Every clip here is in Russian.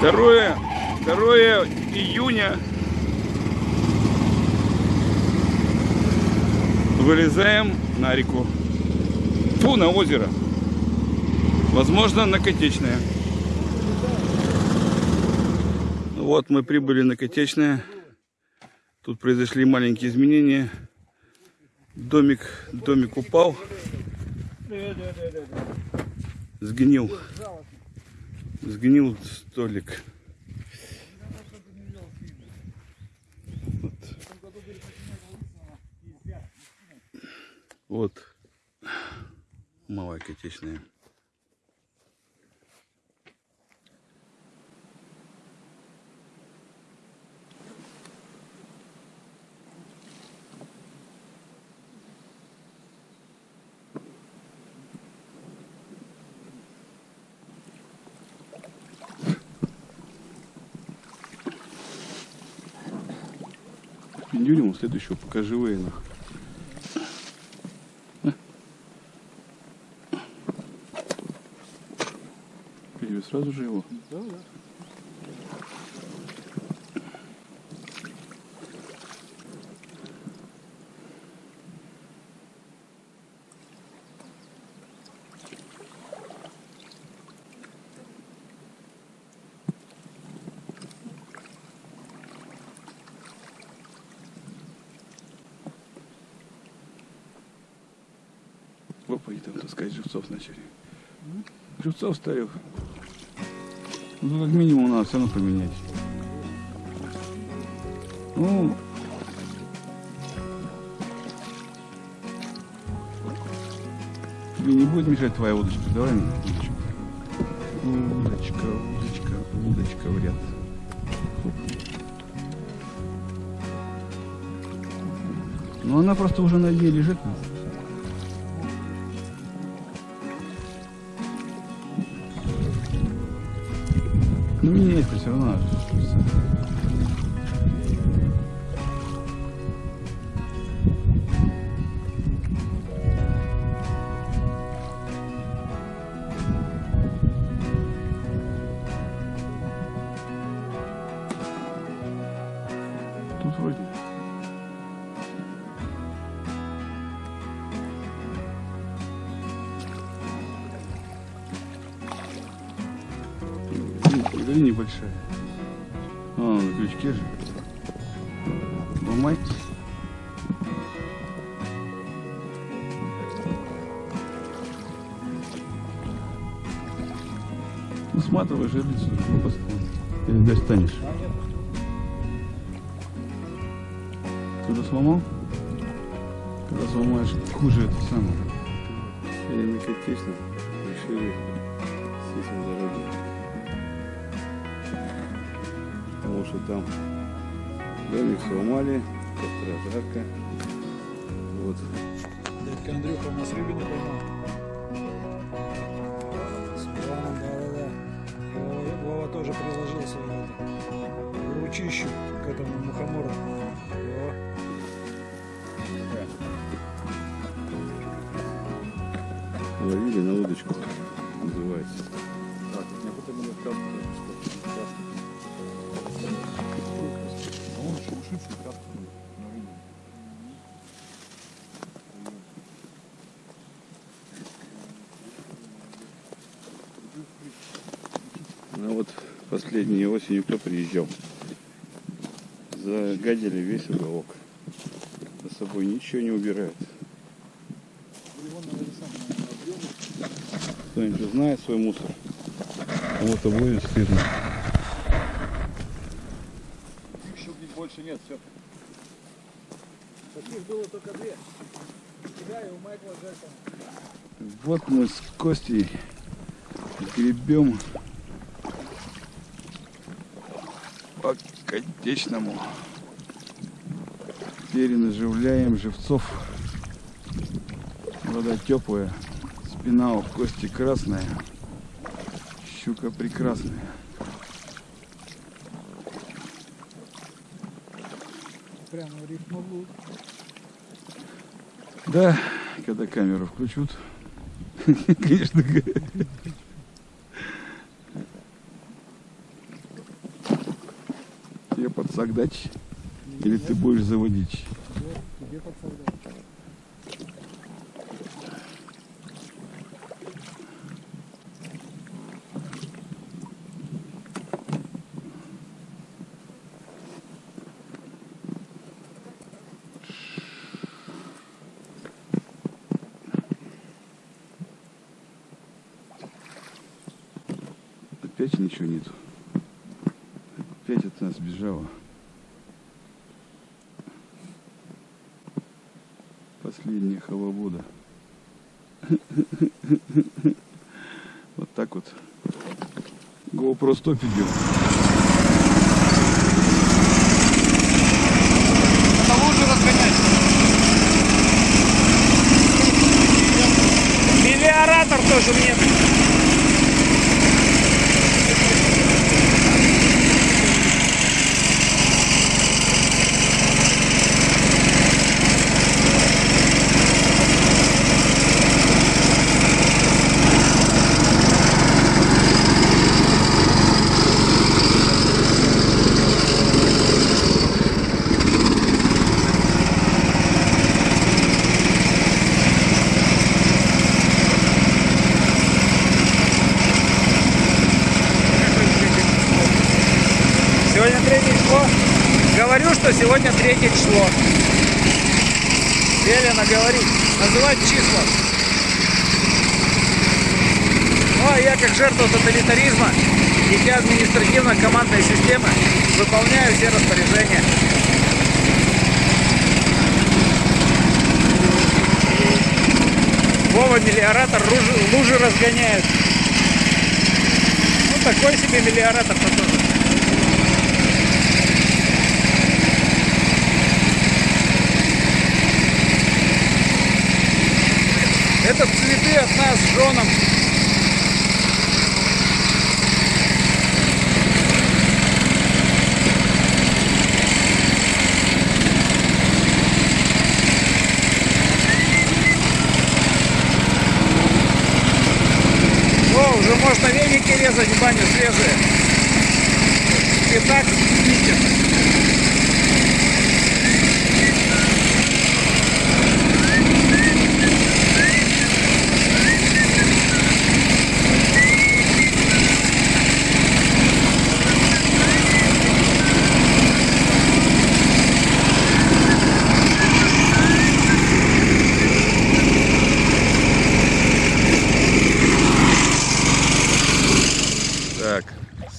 Второе, 2 июня вылезаем на реку. Фу, на озеро. Возможно, на Котечное. Вот мы прибыли на Котечное. Тут произошли маленькие изменения. Домик, домик упал. Сгнил. Сгнил столик. Вот. Вот. Малая котечная. Пиндюлему следующего покажи. Перевез сразу же его. Да, да. Там таскать живцов начали. Живцов ставил. Ну, как минимум, надо равно поменять. Ну, тебе не будет мешать твоя удочка? Давай мне удочку. Удочка, удочка, удочка в ряд. Ну, она просто уже на дне лежит. Меняется все равно. Или небольшая. А, на крючке же. Ломать. Ну, сматывай жерлицу, ну, посмотрим. Или достанешь. Когда сломал? Когда сломаешь, хуже это самое. Или на Котечном решили что там домик сломали, костра жарко. Вот. Дядька Андрюха у нас рыбы не поймал. С планом, да-да-да. Вова, Вова тоже приложился в это, ручищу к этому мухомору. О, Ловили на удочку, называется. Ну вот последней осенью кто приезжал? Загадили весь уголок. За собой ничего не убирают. Кто-нибудь знает свой мусор? Будет стыдно. Больше нет, все. Таких было только две. У тебя и у Майкла Джексона. Вот мы с Костей гребем по Котечному. Перенаживляем живцов. Вода теплая, спина у Кости красная, щука прекрасная. прямо в рифмовую. Да, когда камеру включат, конечно. Тебе подсагдач? Или ты будешь заводить? Тебе подсагдач. Опять ничего нету. Опять от нас бежала. Последняя халабуда. Вот так вот. GoPro стоп идет. Это лучше разгонять. Миллиоратор тоже мне. Сегодня третье число. Говорю, что сегодня третье число. Велено говорить, называть числа. Ну а я как жертва тоталитаризма, дитя административно-командной системы, выполняю все распоряжения. Вова мелиоратор лужи, разгоняет. Ну такой себе мелиоратор-то тоже. Это цветы от нас с женом.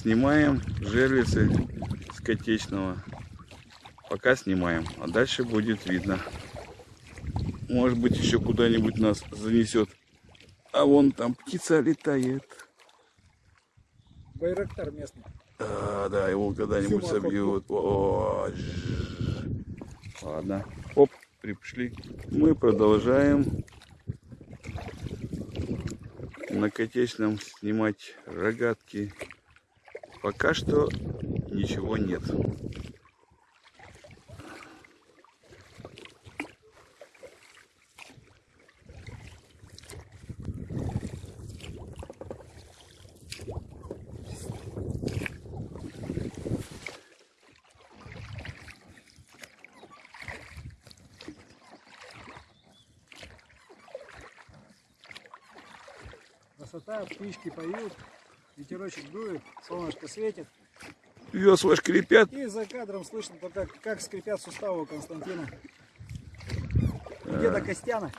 Снимаем жерлицы скотечного. Пока снимаем, а дальше будет видно. Может быть еще куда-нибудь нас занесет. А вон там птица летает. Байрактар местный. А, да, его когда-нибудь собьют. О, жжж. Ладно. Оп, пришли. Мы продолжаем на котечном снимать рогатки. Пока что ничего нет. Красота, птички поют, ветерочек дует, солнышко светит. Весла шкрипят. И за кадром слышно только, как скрипят суставы у Константина. Деда Костяна.